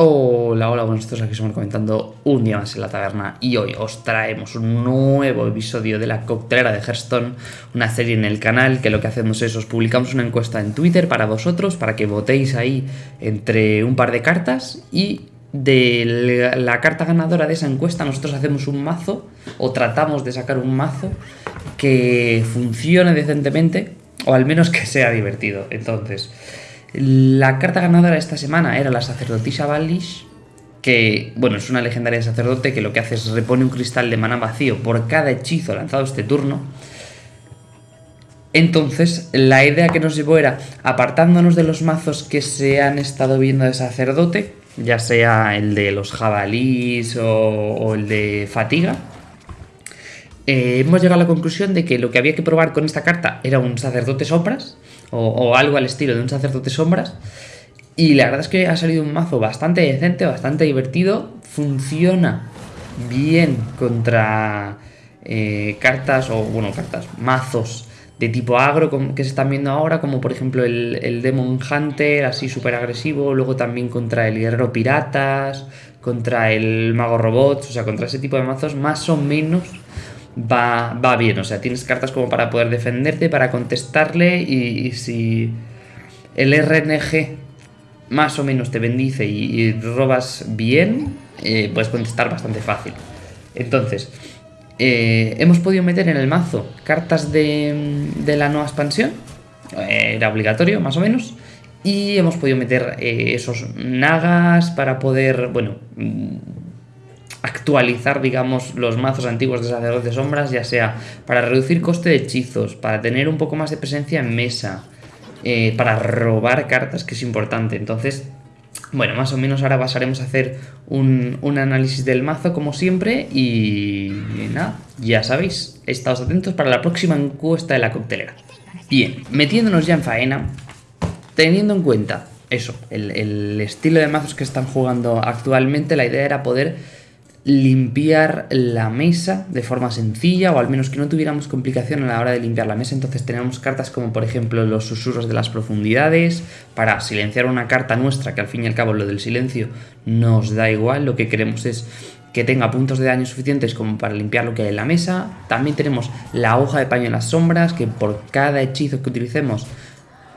Hola, hola, buenos días, aquí estamos comentando un día más en la taberna y hoy os traemos un nuevo episodio de la coctelera de Hearthstone, una serie en el canal que lo que hacemos es os publicamos una encuesta en Twitter para vosotros, para que votéis ahí entre un par de cartas y de la carta ganadora de esa encuesta nosotros hacemos un mazo o tratamos de sacar un mazo que funcione decentemente o al menos que sea divertido. Entonces... La carta ganadora de esta semana era la sacerdotisa Valish, que, bueno, es una legendaria sacerdote que lo que hace es repone un cristal de mana vacío por cada hechizo lanzado este turno. Entonces, la idea que nos llevó era, apartándonos de los mazos que se han estado viendo de sacerdote, ya sea el de los jabalís o, el de fatiga, eh, hemos llegado a la conclusión de que lo que había que probar con esta carta era un sacerdote sombras, o, algo al estilo de un sacerdote sombras. Y la verdad es que ha salido un mazo bastante decente, bastante divertido. Funciona bien contra eh, cartas, o bueno, cartas, mazos de tipo agro que se están viendo ahora, como por ejemplo el, el Demon Hunter, así súper agresivo. Luego también contra el Guerrero Piratas, contra el Mago Robots, o sea, contra ese tipo de mazos más o menos va, va bien. O sea, tienes cartas como para poder defenderte, para contestarle y, si el RNG más o menos te bendice y, robas bien, eh, puedes contestar bastante fácil. Entonces, eh, hemos podido meter en el mazo cartas de, de la nueva expansión, eh, era obligatorio más o menos, y hemos podido meter esos nagas para poder, bueno, actualizar, digamos, los mazos antiguos de sacerdotes sombras, ya sea para reducir coste de hechizos, para tener un poco más de presencia en mesa, eh, para robar cartas, que es importante. Entonces, bueno, más o menos ahora pasaremos a hacer un, análisis del mazo como siempre y, nada, ya sabéis, estaos atentos para la próxima encuesta de la coctelera. Bien, metiéndonos ya en faena, teniendo en cuenta eso, el, el estilo de mazos que están jugando actualmente, la idea era poder limpiar la mesa de forma sencilla o al menos que no tuviéramos complicación a la hora de limpiar la mesa. Entonces tenemos cartas como por ejemplo los susurros de las profundidades para silenciar una carta nuestra que al fin y al cabo lo del silencio nos da igual. Lo que queremos es que tenga puntos de daño suficientes como para limpiar lo que hay en la mesa. También tenemos la hoja de paño en las sombras que por cada hechizo que utilicemos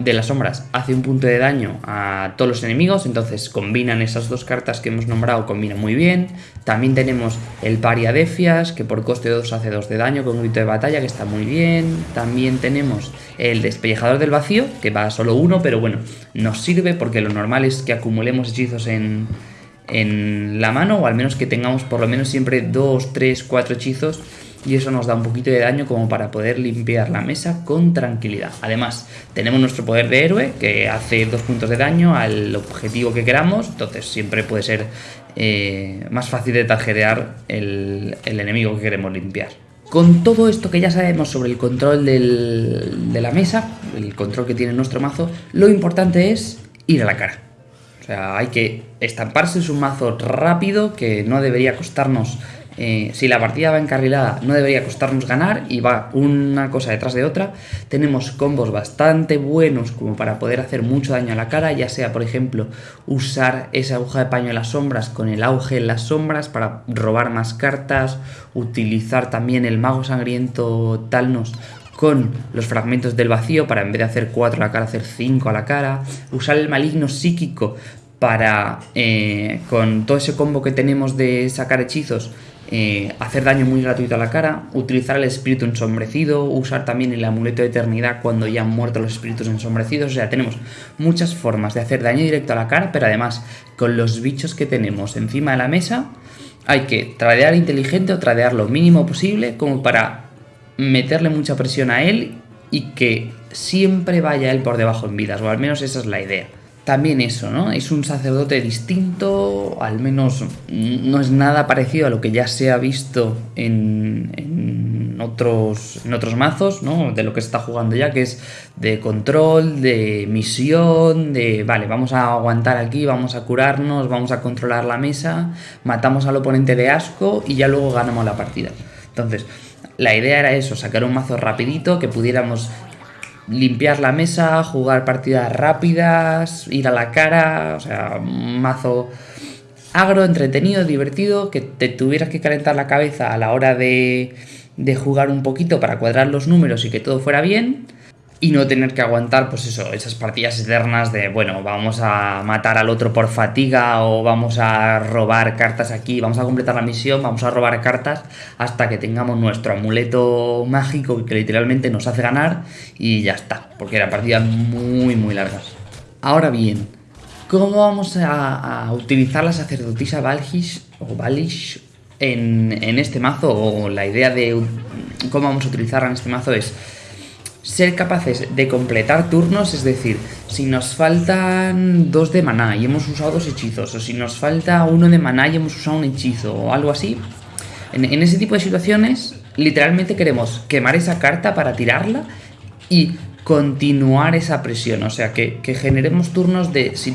de las sombras hace un punto de daño a todos los enemigos, entonces combinan esas dos cartas que hemos nombrado, combinan muy bien. También tenemos el Pariadefias, que por coste 2 hace 2 de daño con un grito de batalla, que está muy bien. También tenemos el Despellejador del Vacío, que va a solo uno, pero bueno, nos sirve porque lo normal es que acumulemos hechizos en, en la mano, o al menos que tengamos por lo menos siempre 2, 3, 4 hechizos y eso nos da un poquito de daño como para poder limpiar la mesa con tranquilidad. Además, tenemos nuestro poder de héroe que hace dos puntos de daño al objetivo que queramos, entonces siempre puede ser eh, más fácil de tarjetear el, enemigo que queremos limpiar. Con todo esto que ya sabemos sobre el control de la mesa, el control que tiene nuestro mazo, lo importante es ir a la cara. O sea, hay que estamparse, es un mazo rápido que no debería costarnos eh, si la partida va encarrilada no debería costarnos ganar y va una cosa detrás de otra. Tenemos combos bastante buenos como para poder hacer mucho daño a la cara, ya sea por ejemplo usar esa aguja de paño en las sombras con el auge en las sombras para robar más cartas, utilizar también el mago sangriento Talnos con los fragmentos del vacío para en vez de hacer 4 a la cara hacer 5 a la cara, usar el maligno psíquico para eh, con todo ese combo que tenemos de sacar hechizos eh, hacer daño muy gratuito a la cara, utilizar el espíritu ensombrecido, usar también el amuleto de eternidad cuando ya han muerto los espíritus ensombrecidos. O sea, tenemos muchas formas de hacer daño directo a la cara, pero además con los bichos que tenemos encima de la mesa hay que tradear inteligente o tradear lo mínimo posible como para meterle mucha presión a él y que siempre vaya él por debajo en vidas, o al menos esa es la idea también eso, ¿no? Es un sacerdote distinto, al menos no es nada parecido a lo que ya se ha visto en, otros, en otros mazos, ¿no? De lo que se está jugando ya, que es de control, de misión, de, vale, vamos a aguantar aquí, vamos a curarnos, vamos a controlar la mesa, matamos al oponente de asco y ya luego ganamos la partida. Entonces, la idea era eso, sacar un mazo rapidito, que pudiéramos limpiar la mesa, jugar partidas rápidas, ir a la cara, o sea, un mazo agro, entretenido, divertido, que te tuvieras que calentar la cabeza a la hora de, de jugar un poquito para cuadrar los números y que todo fuera bien y no tener que aguantar, pues eso, esas partidas eternas de, bueno, vamos a matar al otro por fatiga o vamos a robar cartas aquí, vamos a completar la misión, vamos a robar cartas hasta que tengamos nuestro amuleto mágico que literalmente nos hace ganar y ya está, porque eran partidas muy, muy largas. Ahora bien, ¿cómo vamos a, utilizar la sacerdotisa Valhish o Valish en, en este mazo? O la idea de cómo vamos a utilizarla en este mazo es ser capaces de completar turnos, es decir, si nos faltan dos de maná y hemos usado dos hechizos, o si nos falta uno de maná y hemos usado un hechizo, o algo así, en, ese tipo de situaciones, literalmente queremos quemar esa carta para tirarla y continuar esa presión, o sea, que, generemos turnos de, si,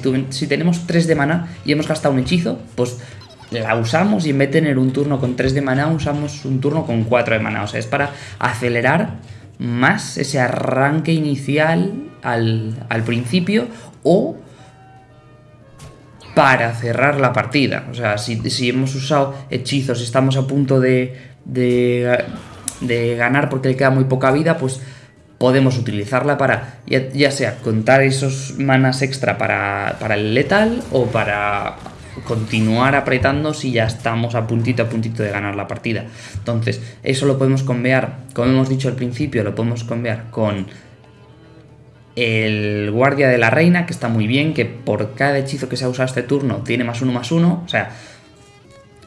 tenemos tres de maná y hemos gastado un hechizo, pues la usamos y en vez de tener un turno con tres de maná, usamos un turno con cuatro de maná, o sea, es para acelerar más ese arranque inicial al, principio o para cerrar la partida. O sea, si, hemos usado hechizos y estamos a punto de, de, ganar porque le queda muy poca vida, pues podemos utilizarla para ya, sea contar esos manas extra para, para el letal o para continuar apretando si ya estamos a puntito a puntito de ganar la partida. Entonces, eso lo podemos cambiar, como hemos dicho al principio, lo podemos cambiar con el guardia de la reina, que está muy bien, que por cada hechizo que se ha usado este turno tiene más uno más uno, o sea,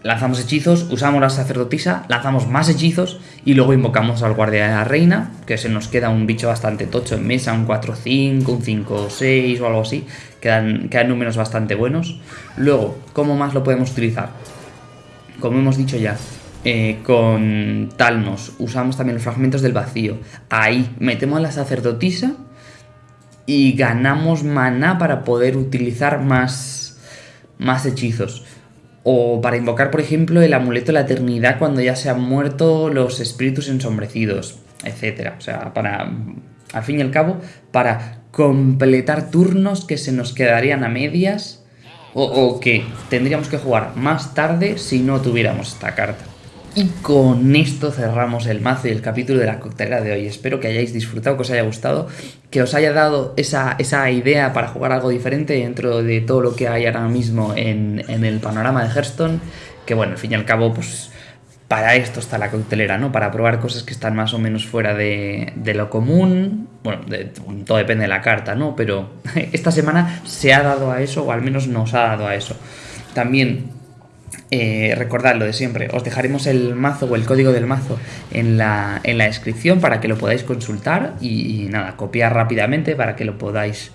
lanzamos hechizos, usamos la sacerdotisa, lanzamos más hechizos y luego invocamos al guardia de la reina, que se nos queda un bicho bastante tocho en mesa, un 4-5, un 5-6 o algo así, quedan, quedan números bastante buenos. Luego, ¿cómo más lo podemos utilizar? Como hemos dicho ya, eh, con Talnos usamos también los fragmentos del vacío. Ahí metemos la sacerdotisa y ganamos maná para poder utilizar más, más hechizos. O para invocar, por ejemplo, el amuleto de la eternidad cuando ya se han muerto los espíritus ensombrecidos, etc. O sea, para, al fin y al cabo, para completar turnos que se nos quedarían a medias o, o que tendríamos que jugar más tarde si no tuviéramos esta carta. Y con esto cerramos el mazo y el capítulo de la coctelera de hoy. Espero que hayáis disfrutado, que os haya gustado, que os haya dado esa, idea para jugar algo diferente dentro de todo lo que hay ahora mismo en, el panorama de Hearthstone. Que bueno, al fin y al cabo, pues para esto está la coctelera, ¿no? Para probar cosas que están más o menos fuera de, lo común. Bueno, todo depende de la carta, ¿no? Pero esta semana se ha dado a eso, o al menos nos ha dado a eso. También eh, recordad lo de siempre, os dejaremos el mazo o el código del mazo en la, descripción para que lo podáis consultar y, nada, copiar rápidamente para que lo podáis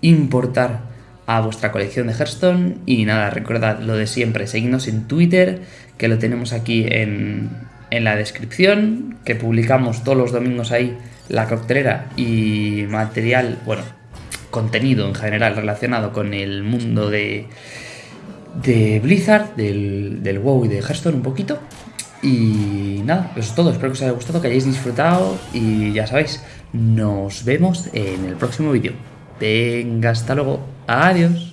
importar a vuestra colección de Hearthstone. Y nada, recordad lo de siempre, seguidnos en Twitter que lo tenemos aquí en, en la descripción, que publicamos todos los domingos ahí la coctelera y material, bueno, contenido en general relacionado con el mundo de de Blizzard, del, del WoW y de Hearthstone un poquito. Y nada, eso es todo. Espero que os haya gustado, que hayáis disfrutado y ya sabéis, nos vemos en el próximo vídeo. Venga, hasta luego. Adiós.